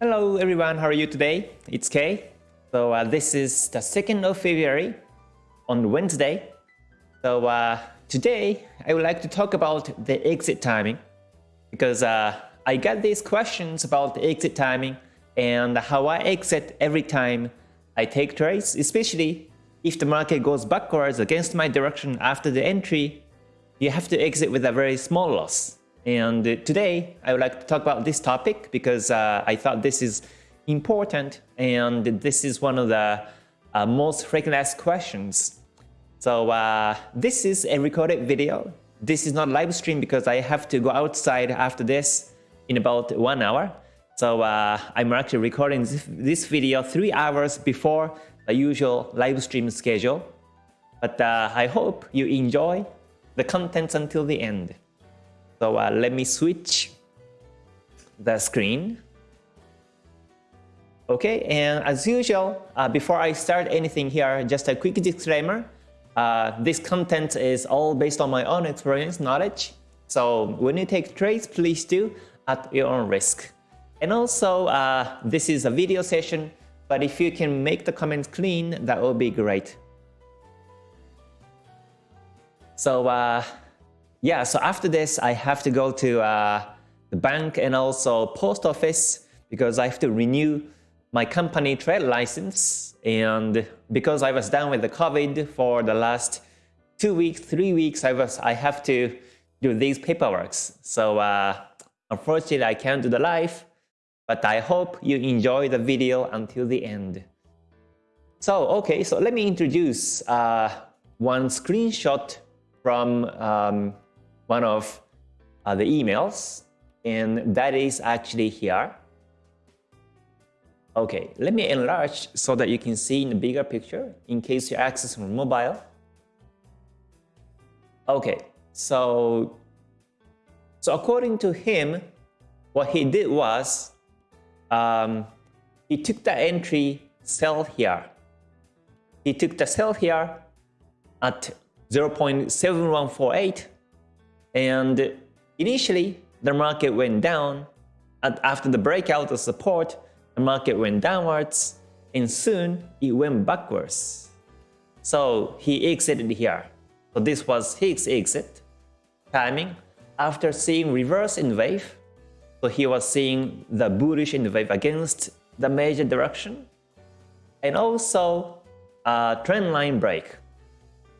Hello everyone, how are you today? It's Kay. So uh, this is the 2nd of February on Wednesday. So uh, today I would like to talk about the exit timing because uh, I got these questions about the exit timing and how I exit every time I take trades, especially if the market goes backwards against my direction after the entry, you have to exit with a very small loss. And today, I would like to talk about this topic because uh, I thought this is important and this is one of the uh, most frequently asked questions. So uh, this is a recorded video. This is not live stream because I have to go outside after this in about one hour. So uh, I'm actually recording this, this, video three hours before the usual live stream schedule. But uh, I hope you enjoy the contents until the end. So uh, let me switch the screen. Okay, and as usual, uh, before I start anything here, just a quick disclaimer. Uh, this content is all based on my own experience, knowledge. So when you take trades, please do at your own risk. And also, uh, this is a video session, but if you can make the comments clean, that would be great. So uh, yeah, so after this, I have to go to uh, the bank and also post office because I have to renew my company trade license. And because I was done with the COVID for the last two weeks, three weeks, I was I have to do these paperworks. So uh, unfortunately, I can't do the live, but I hope you enjoy the video until the end. So, okay, so let me introduce uh, one screenshot from um, one of uh, the emails, and that is actually here. Okay, let me enlarge so that you can see in the bigger picture in case you're accessing mobile. Okay, so, so according to him, what he did was um, he took the entry sell here. He took the sell here at 0.7148 and initially, the market went down. After the breakout of support, the market went downwards. And soon, it went backwards. So he exited here. So this was his exit timing after seeing reverse N wave. So he was seeing the bullish N wave against the major direction. And also a trend line break.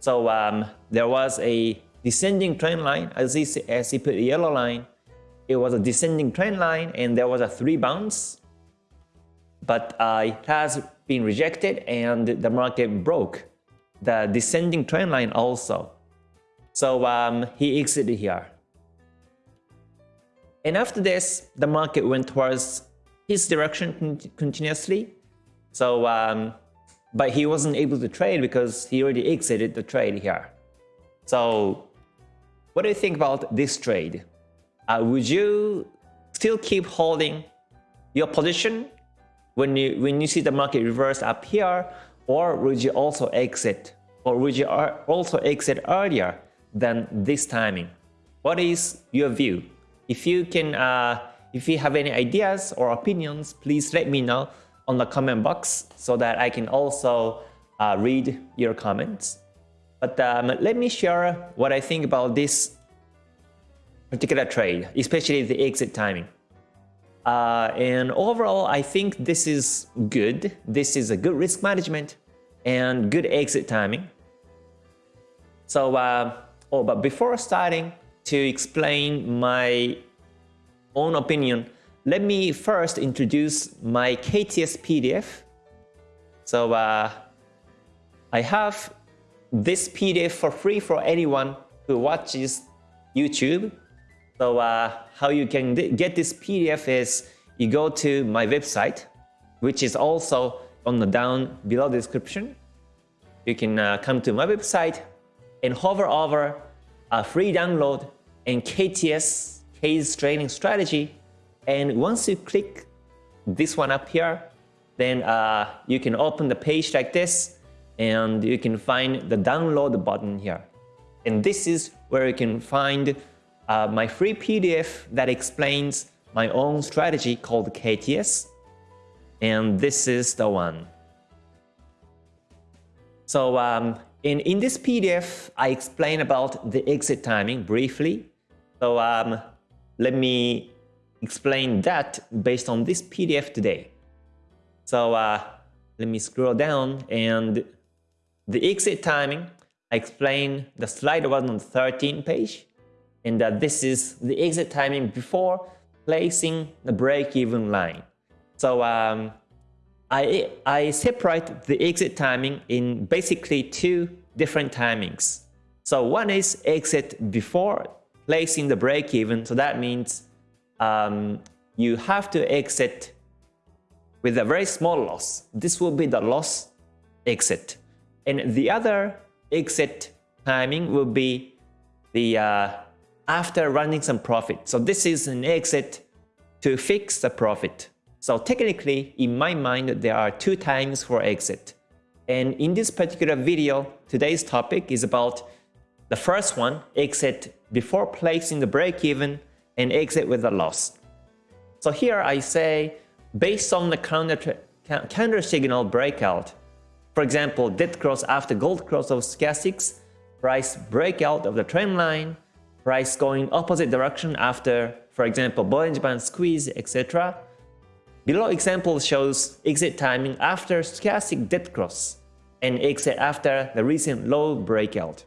So um, there was a descending trend line, as he, as he put the yellow line, it was a descending trend line and there was a three bounce, but uh, it has been rejected and the market broke the descending trend line also. So um, he exited here. And after this, the market went towards his direction continuously. So, um, but he wasn't able to trade because he already exited the trade here. So what do you think about this trade? Uh, would you still keep holding your position when you when you see the market reverse up here, or would you also exit, or would you also exit earlier than this timing? What is your view? If you can, uh, if you have any ideas or opinions, please let me know on the comment box so that I can also uh, read your comments. But um, let me share what I think about this particular trade, especially the exit timing. Uh, and overall, I think this is good. This is a good risk management and good exit timing. So, uh, oh, but before starting to explain my own opinion, let me first introduce my KTS PDF. So uh, I have this PDF for free for anyone who watches YouTube. So uh, how you can get this PDF is you go to my website, which is also on the down below description. You can uh, come to my website and hover over a free download and KTS, case training strategy. And once you click this one up here, then uh, you can open the page like this and you can find the download button here. And this is where you can find uh, my free PDF that explains my own strategy called KTS. and this is the one. So um, in, in this PDF, I explain about the exit timing briefly. So um, let me explain that based on this PDF today. So uh, let me scroll down and the exit timing, I explain the slide was on the 13th page and that this is the exit timing before placing the break-even line. So um, I, I separate the exit timing in basically two different timings. So one is exit before placing the break-even. So that means um, you have to exit with a very small loss. This will be the loss exit. And the other exit timing will be the uh, after running some profit. So this is an exit to fix the profit. So technically, in my mind, there are two times for exit. And in this particular video, today's topic is about the first one, exit before placing the break even and exit with a loss. So here I say, based on the counter, counter signal breakout, for example, dead cross after gold cross of stochastics, price breakout of the trend line, price going opposite direction after, for example, Bollinger Band squeeze, etc. Below example shows exit timing after stochastic dead cross and exit after the recent low breakout.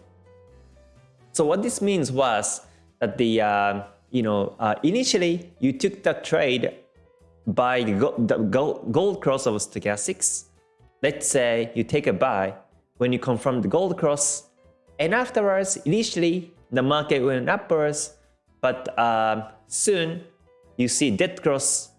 So what this means was that the uh, you know uh, initially you took the trade by the, gold, gold cross of stochastics Let's say you take a buy when you confirm the gold cross and afterwards initially the market went upwards but uh, soon you see dead cross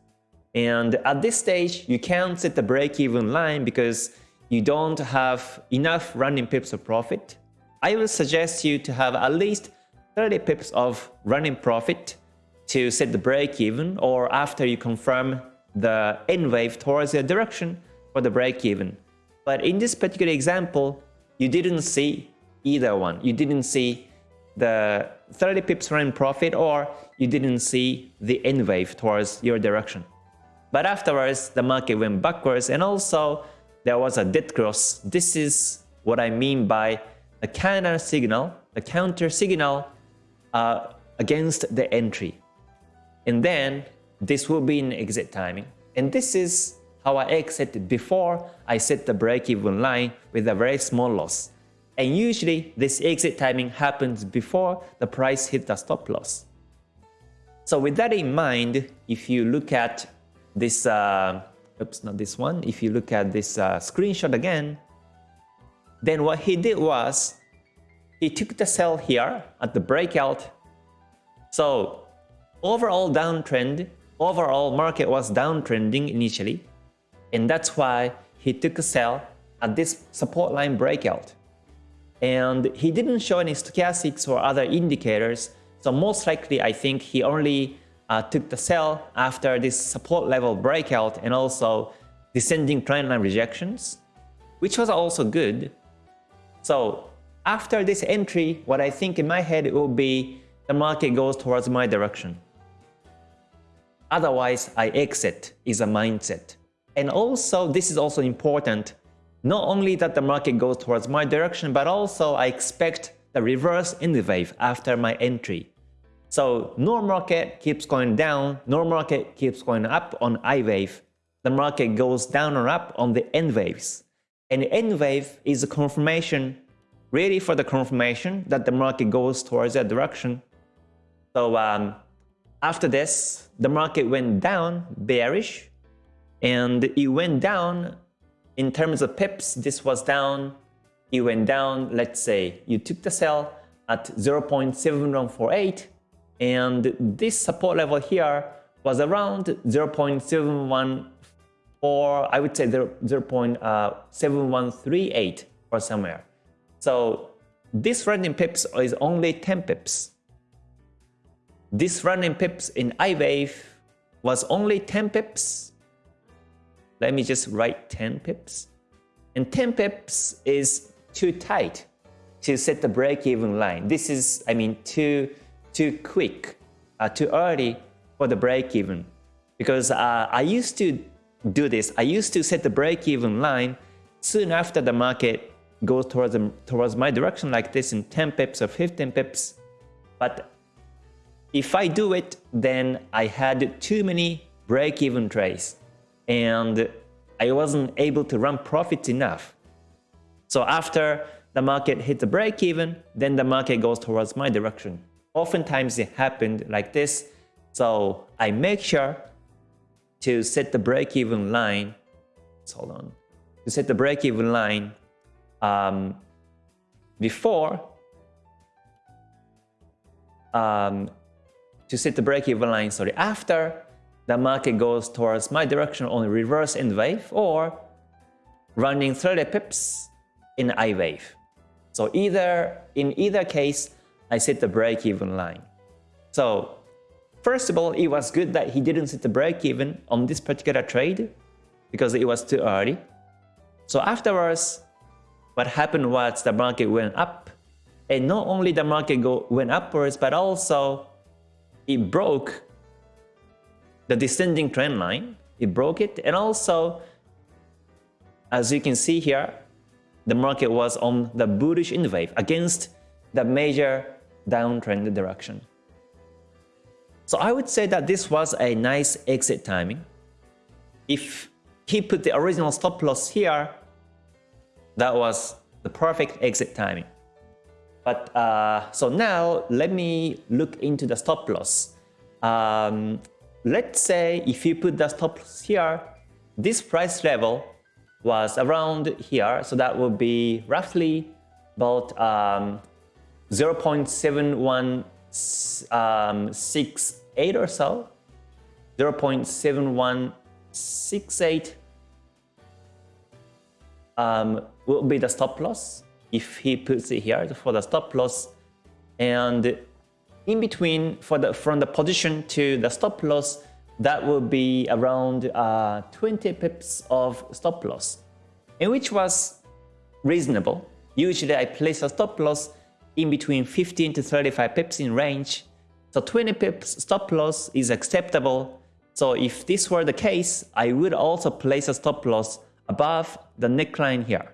and at this stage you can't set the break-even line because you don't have enough running pips of profit. I will suggest you to have at least 30 pips of running profit to set the break-even or after you confirm the N wave towards the direction for the break-even. But in this particular example, you didn't see either one. You didn't see the 30 pips run profit or you didn't see the N wave towards your direction. But afterwards, the market went backwards and also there was a dead cross. This is what I mean by a counter signal, a counter signal uh, against the entry. And then this will be an exit timing. And this is how I exit before I set the break-even line with a very small loss. And usually this exit timing happens before the price hit the stop loss. So with that in mind, if you look at this, uh, oops, not this one, if you look at this uh, screenshot again, then what he did was he took the sell here at the breakout. So overall downtrend, overall market was downtrending initially. And that's why he took a sell at this support line breakout. And he didn't show any stochastics or other indicators. So most likely, I think he only uh, took the sell after this support level breakout and also descending trend line rejections, which was also good. So after this entry, what I think in my head will be the market goes towards my direction. Otherwise, I exit is a mindset. And also, this is also important, not only that the market goes towards my direction, but also I expect the reverse in the wave after my entry. So no market keeps going down, no market keeps going up on I wave. The market goes down or up on the N waves. And N wave is a confirmation, really for the confirmation that the market goes towards that direction. So um, after this, the market went down, bearish, and it went down in terms of pips. This was down. It went down. Let's say you took the sell at 0.7148 and this support level here was around 0.714 I would say uh, 0.7138 or somewhere. So this running pips is only 10 pips. This running pips in I wave was only 10 pips let me just write 10 pips. And 10 pips is too tight to set the break-even line. This is, I mean, too, too quick, uh, too early for the break-even. Because uh, I used to do this. I used to set the break-even line soon after the market goes towards, the, towards my direction like this in 10 pips or 15 pips. But if I do it, then I had too many break-even trades and I wasn't able to run profits enough. So after the market hit the break-even, then the market goes towards my direction. Oftentimes it happened like this. So I make sure to set the break-even line. Hold on. To set the break-even line um, before um, to set the break-even line, sorry, after the market goes towards my direction on reverse N wave or running 30 pips in I wave. So either in either case, I set the break-even line. So first of all, it was good that he didn't set the break-even on this particular trade because it was too early. So afterwards, what happened was the market went up and not only the market go, went upwards, but also it broke the descending trend line. It broke it and also, as you can see here, the market was on the bullish N wave against the major downtrend direction. So I would say that this was a nice exit timing. If he put the original stop loss here, that was the perfect exit timing. But uh, so now let me look into the stop loss. Um, let's say if you put the stop loss here, this price level was around here, so that would be roughly about um, 0.7168 or so, 0.7168 um, will be the stop loss if he puts it here for the stop loss. And in between for the from the position to the stop loss that will be around uh, 20 pips of stop loss and which was reasonable. Usually I place a stop loss in between 15 to 35 pips in range. So 20 pips stop loss is acceptable. So if this were the case I would also place a stop loss above the neckline here.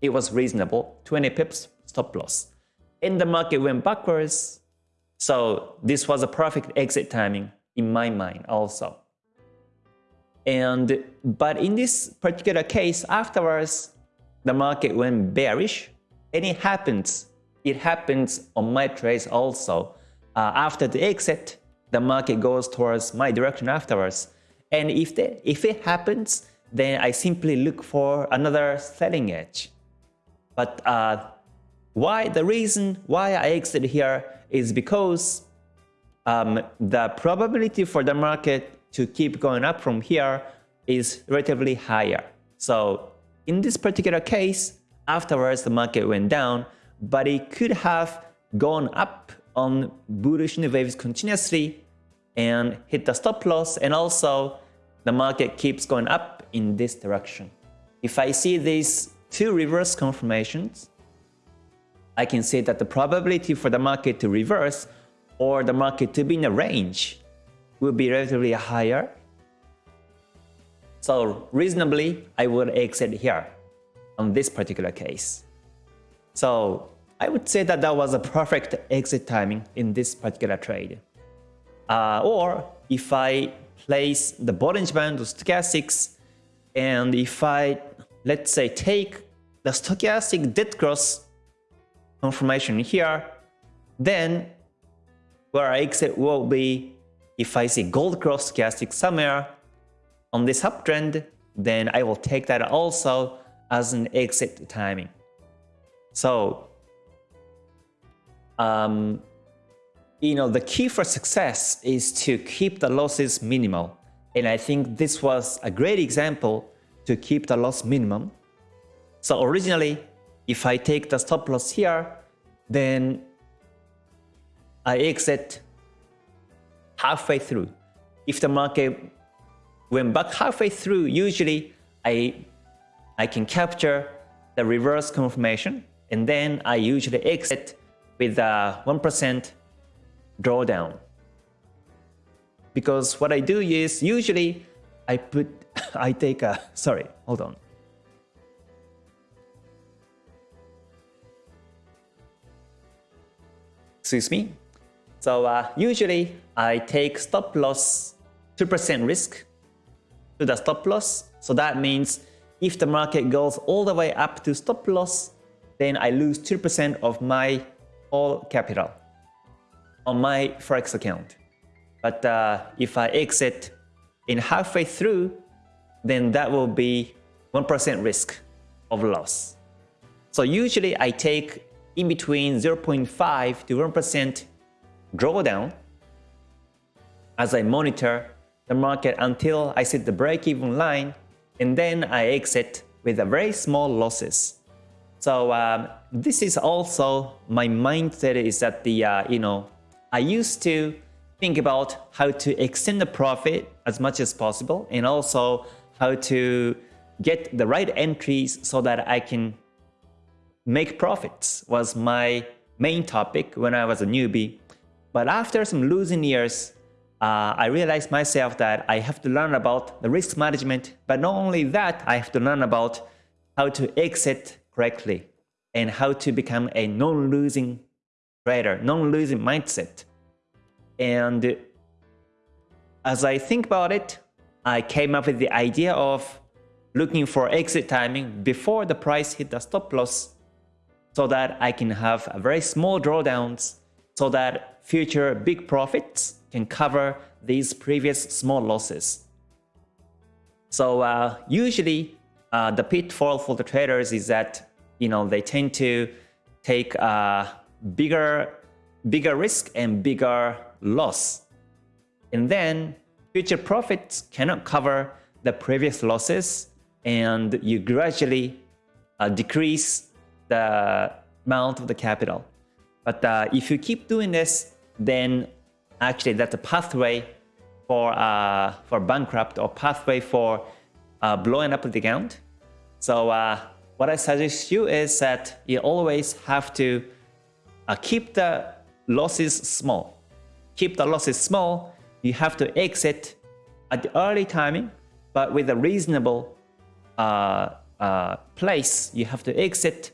It was reasonable, 20 pips stop loss. And the market went backwards, so this was a perfect exit timing in my mind also. And but in this particular case, afterwards, the market went bearish, and it happens. It happens on my trades also. Uh, after the exit, the market goes towards my direction afterwards. And if the, if it happens, then I simply look for another selling edge. But uh, why the reason why I exit here is because um, the probability for the market to keep going up from here is relatively higher. So in this particular case, afterwards the market went down, but it could have gone up on bullish waves continuously and hit the stop loss and also the market keeps going up in this direction. If I see these two reverse confirmations, I can say that the probability for the market to reverse or the market to be in a range will be relatively higher. So reasonably, I would exit here on this particular case. So I would say that that was a perfect exit timing in this particular trade. Uh, or if I place the Bollinger Band of stochastics and if I let's say take the stochastic dead cross confirmation here then where exit will be if I see gold cross stochastic somewhere on this uptrend then I will take that also as an exit timing so um, you know, the key for success is to keep the losses minimal. And I think this was a great example to keep the loss minimum. So originally, if I take the stop loss here, then I exit halfway through. If the market went back halfway through, usually I, I can capture the reverse confirmation and then I usually exit with a 1% drawdown. Because what I do is usually I put, I take a, sorry, hold on. Excuse me. So uh, usually I take stop loss 2% risk to the stop loss. So that means if the market goes all the way up to stop loss, then I lose 2% of my all capital on my Forex account. But uh, if I exit in halfway through, then that will be 1% risk of loss. So usually I take in between 0.5 to 1% drawdown as I monitor the market until I set the break-even line and then I exit with a very small losses. So um, this is also my mindset is that the uh, you know I used to think about how to extend the profit as much as possible and also how to get the right entries so that I can make profits was my main topic when I was a newbie. But after some losing years, uh, I realized myself that I have to learn about the risk management, but not only that, I have to learn about how to exit correctly and how to become a non-losing trader, non-losing mindset. And as I think about it, I came up with the idea of looking for exit timing before the price hit the stop loss so that I can have a very small drawdowns so that future big profits can cover these previous small losses. So uh, usually uh, the pitfall for the traders is that you know they tend to take a bigger bigger risk and bigger loss. And then future profits cannot cover the previous losses and you gradually uh, decrease the amount of the capital. But uh, if you keep doing this, then actually that's a pathway for uh, for bankrupt or pathway for uh, blowing up the account. So uh, what I suggest you is that you always have to uh, keep the losses small. Keep the losses small. You have to exit at the early timing, but with a reasonable uh, place. You have to exit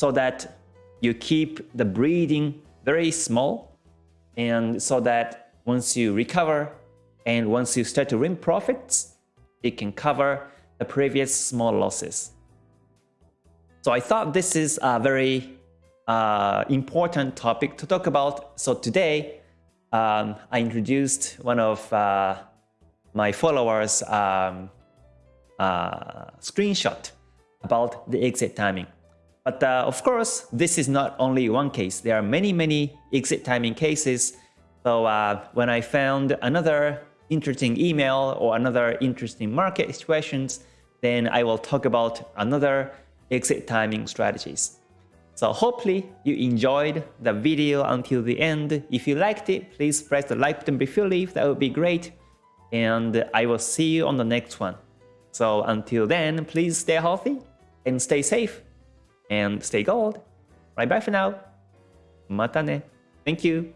so that you keep the breathing very small and so that once you recover and once you start to win profits, it can cover the previous small losses. So I thought this is a very uh, important topic to talk about. So today, um, I introduced one of uh, my followers um, uh, screenshot about the exit timing. But uh, of course, this is not only one case. There are many, many exit timing cases. So uh, when I found another interesting email or another interesting market situations, then I will talk about another exit timing strategies. So hopefully you enjoyed the video until the end. If you liked it, please press the like button before leave. That would be great. And I will see you on the next one. So until then, please stay healthy and stay safe and stay gold. Bye bye for now. Mata ne. Thank you.